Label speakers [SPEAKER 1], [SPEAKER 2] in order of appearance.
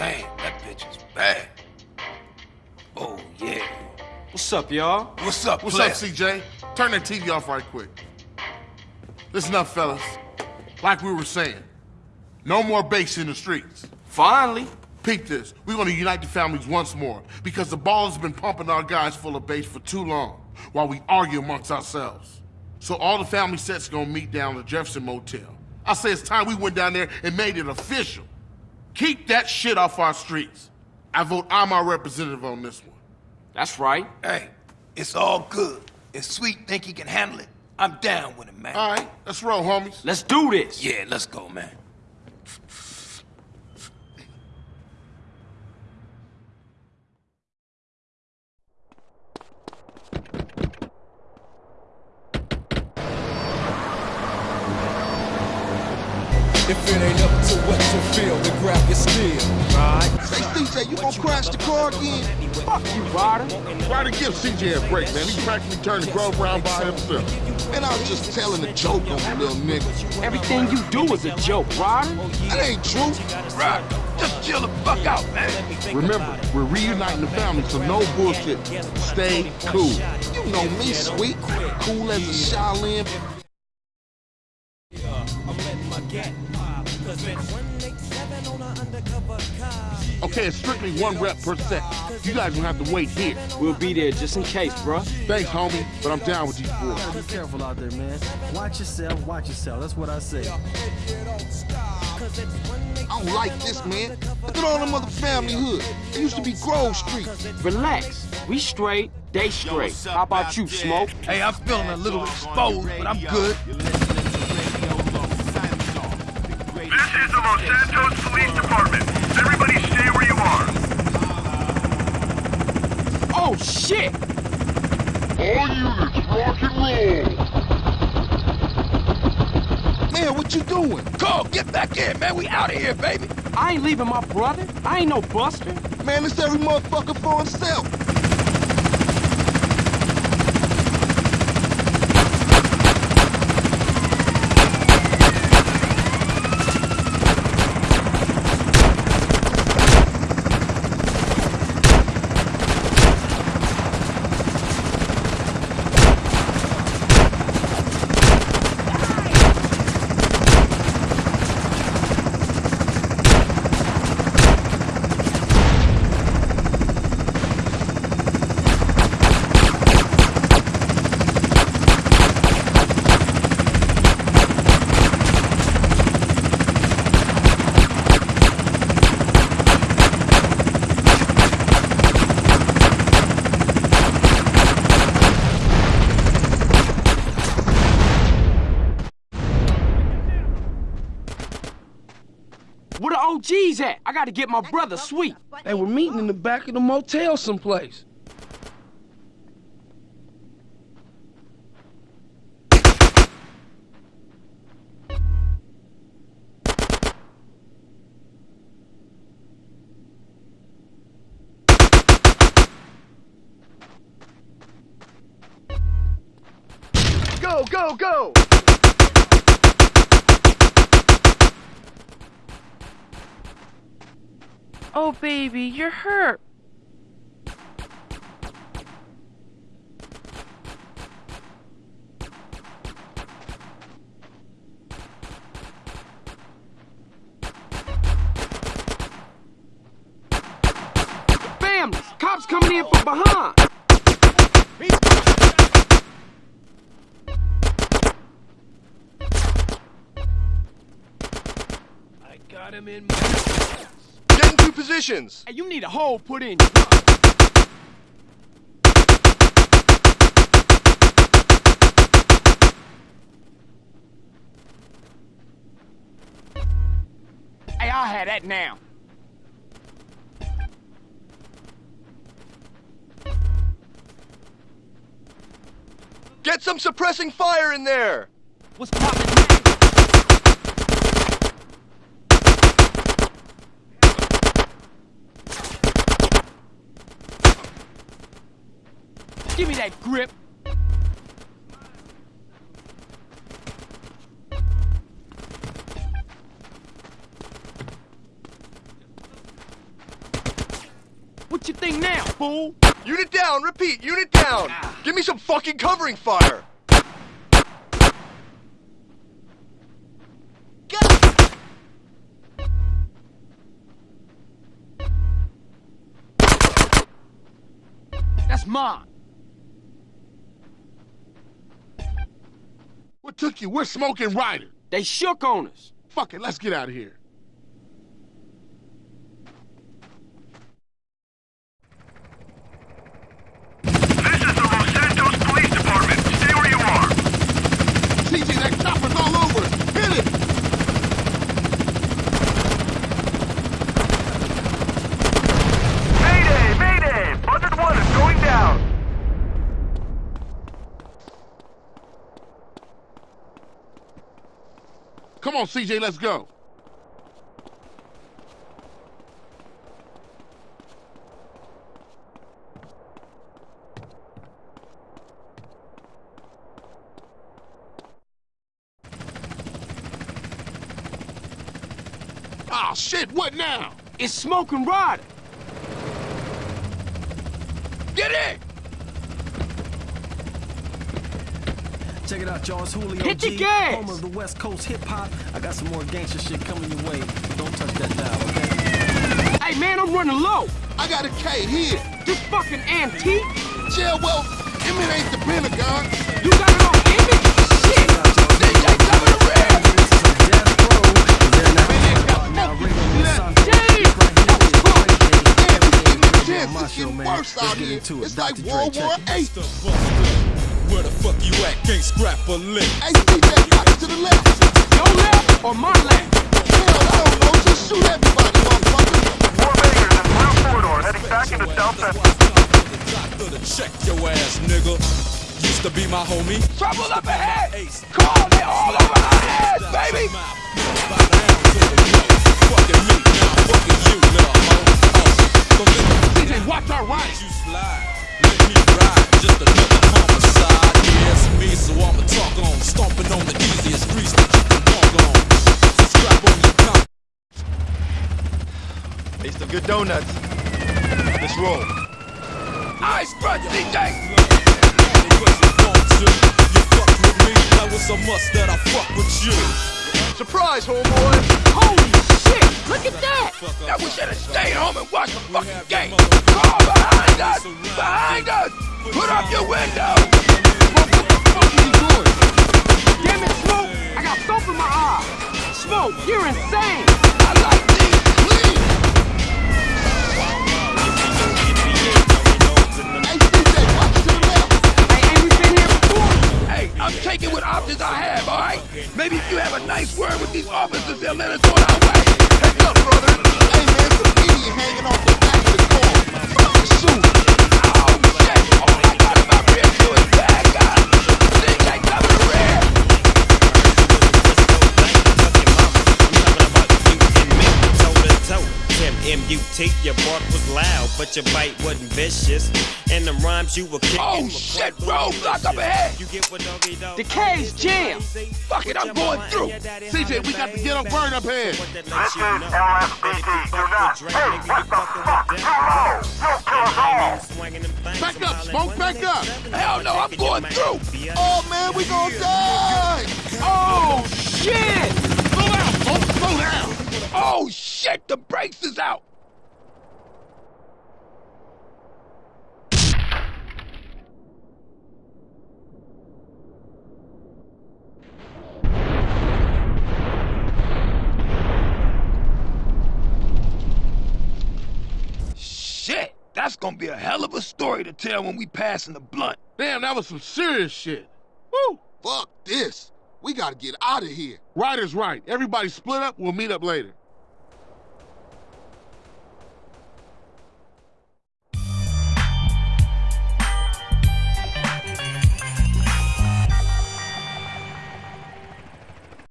[SPEAKER 1] Damn, that bitch is bad. Oh, yeah.
[SPEAKER 2] What's up, y'all?
[SPEAKER 1] What's up,
[SPEAKER 3] What's
[SPEAKER 1] player?
[SPEAKER 3] up, CJ? Turn that TV off right quick. Listen up, fellas. Like we were saying, no more base in the streets.
[SPEAKER 2] Finally.
[SPEAKER 3] Peep this. We're gonna unite the families once more because the Ballas been pumping our guys full of base for too long while we argue amongst ourselves. So all the family sets gonna meet down at the Jefferson Motel. I say it's time we went down there and made it official. Keep that shit off our streets. I vote I'm our representative on this one.
[SPEAKER 2] That's right.
[SPEAKER 1] Hey, it's all good. If Sweet think he can handle it, I'm down with him, man.
[SPEAKER 3] All right, let's roll, homies.
[SPEAKER 2] Let's do this.
[SPEAKER 1] Yeah, let's go, man.
[SPEAKER 4] If it ain't up to what you feel, then grab your steel.
[SPEAKER 5] Say, CJ, you gonna crash the car again?
[SPEAKER 2] Fuck you, Ryder.
[SPEAKER 3] Try to give CJ a break, man. He practically turned the Grove round by himself.
[SPEAKER 5] Man, I was just telling a joke on the little nigga.
[SPEAKER 2] Everything you do is a joke, Ryder.
[SPEAKER 5] That ain't true.
[SPEAKER 1] Right. Just chill the fuck out, man.
[SPEAKER 3] Remember, we're reuniting the family, so no bullshit. Stay cool.
[SPEAKER 5] You know me, sweet. Cool as a Shaolin.
[SPEAKER 3] Okay, it's strictly one rep per set. You guys gonna have to wait here.
[SPEAKER 2] We'll be there just in case, bruh.
[SPEAKER 3] Thanks, homie, but I'm down with these boys.
[SPEAKER 6] Be careful out there, man. Watch yourself, watch yourself. That's what I say.
[SPEAKER 5] I don't like this, man. Look at all them other family hood. It used to be Grove Street.
[SPEAKER 2] Relax. We straight, they straight. How about you, Smoke?
[SPEAKER 1] Hey, I'm feeling a little exposed, but I'm good.
[SPEAKER 7] This is the Los Santos Police Department. Everybody stay where you are.
[SPEAKER 2] Oh, shit!
[SPEAKER 3] All units, rock and roll.
[SPEAKER 5] Man, what you doing?
[SPEAKER 1] Carl, get back in, man. We out of here, baby.
[SPEAKER 2] I ain't leaving my brother. I ain't no buster.
[SPEAKER 5] Man, it's every motherfucker for himself.
[SPEAKER 2] Where the OGs at? I gotta get my brother sweet.
[SPEAKER 8] Hey, we're meeting in the back of the motel someplace.
[SPEAKER 7] Go, go, go!
[SPEAKER 9] Oh, baby, you're hurt.
[SPEAKER 2] Families! Cops coming in from behind!
[SPEAKER 4] I got him in my...
[SPEAKER 7] Get into positions!
[SPEAKER 2] Hey, you need a hole put in. Hey, I'll have that now.
[SPEAKER 7] Get some suppressing fire in there!
[SPEAKER 2] What's poppin' Give me that grip. What you think now, fool?
[SPEAKER 10] Unit down, repeat, unit down! Ah. Give me some fucking covering fire!
[SPEAKER 2] That's mine.
[SPEAKER 3] What took you? We're smoking Ryder.
[SPEAKER 2] They shook on us.
[SPEAKER 3] Fuck it, let's get out of here.
[SPEAKER 7] This is the Los Santos Police Department. Stay where you are.
[SPEAKER 3] CJ, that chopper's all over us. Hit it!
[SPEAKER 7] Mayday! Mayday! Buzzard 1 is going down.
[SPEAKER 3] Come on, CJ, let's go. Ah, shit, what now?
[SPEAKER 2] It's smoking Ryder.
[SPEAKER 1] Get in!
[SPEAKER 6] Check it out, y'all. It's Julio
[SPEAKER 2] Hit the
[SPEAKER 6] G,
[SPEAKER 2] gas!
[SPEAKER 6] home of the West Coast hip hop. I got some more gangster shit coming your way. Don't touch that dial, okay?
[SPEAKER 2] Hey, man, I'm running low.
[SPEAKER 5] I got a K here.
[SPEAKER 2] This fucking antique.
[SPEAKER 5] Yeah, well, I mean, ain't the Pentagon.
[SPEAKER 2] You got it on image? Shit.
[SPEAKER 1] DJ, cover the rear!
[SPEAKER 6] Death Row is there now. Now, Ringo Monsanto.
[SPEAKER 2] Damn!
[SPEAKER 6] Right here, right
[SPEAKER 5] Damn, you give me a
[SPEAKER 6] here.
[SPEAKER 5] chance.
[SPEAKER 6] My
[SPEAKER 5] It's
[SPEAKER 6] show, man.
[SPEAKER 5] worse
[SPEAKER 6] Let's
[SPEAKER 5] out
[SPEAKER 6] get
[SPEAKER 5] here.
[SPEAKER 6] into it.
[SPEAKER 5] It's like
[SPEAKER 6] Dr. Dre,
[SPEAKER 5] World
[SPEAKER 6] check
[SPEAKER 5] War. Eight.
[SPEAKER 4] Where the fuck you at? Can't scrap a lick.
[SPEAKER 5] Hey, CJ, watch to the left.
[SPEAKER 2] Your left or my left?
[SPEAKER 5] Hell, I don't know. Just shoot everybody, motherfucker.
[SPEAKER 7] More Raiders in Blue Corridor heading back into South Central.
[SPEAKER 4] To check your ass, nigga. Used to be my homie.
[SPEAKER 1] Trouble up ahead! Call, they all over our heads, baby!
[SPEAKER 4] Fucking me,
[SPEAKER 10] donuts. Let's roll.
[SPEAKER 1] Ice front, DJ!
[SPEAKER 4] Because you want fuck with me, now it's a must that I fuck with you.
[SPEAKER 10] Surprise, homeboy!
[SPEAKER 2] Holy shit! Look at that!
[SPEAKER 1] Now we should have stayed home and watched the fucking game. Call behind us! Behind us! Put up your window!
[SPEAKER 2] Damn it, Smoke! I got soap in my eye! Smoke, you're insane!
[SPEAKER 1] Options have, alright? Maybe if you have a nice word with these officers, they'll let us on our way.
[SPEAKER 5] Heads up, brother. Hey, man, some idiot hanging off the
[SPEAKER 11] M-U-T, your bark was loud, but your bite wasn't vicious. And the rhymes you were kicking
[SPEAKER 1] Oh, shit,
[SPEAKER 11] quite
[SPEAKER 1] roadblock up ahead.
[SPEAKER 11] You get what doggy dog.
[SPEAKER 2] The K's jammed.
[SPEAKER 1] Fuck it, I'm going through.
[SPEAKER 3] CJ, we got the ghetto burn up here.
[SPEAKER 7] This is LSPD. Do not. Hey, what the fuck? Too. You'll all.
[SPEAKER 3] Back up, Smoke, back up.
[SPEAKER 1] Hell no, I'm going through.
[SPEAKER 5] Oh, man, we gonna die.
[SPEAKER 2] Oh, shit!
[SPEAKER 3] Slow down, folks, slow down.
[SPEAKER 1] Oh, shit, the brakes is out. Shit, that's gonna be a hell of a story to tell when we pass in the blunt.
[SPEAKER 3] Damn, that was some serious shit. Woo!
[SPEAKER 5] Fuck this. We gotta get out of here.
[SPEAKER 3] Ryder's right. Everybody split up. We'll meet up later.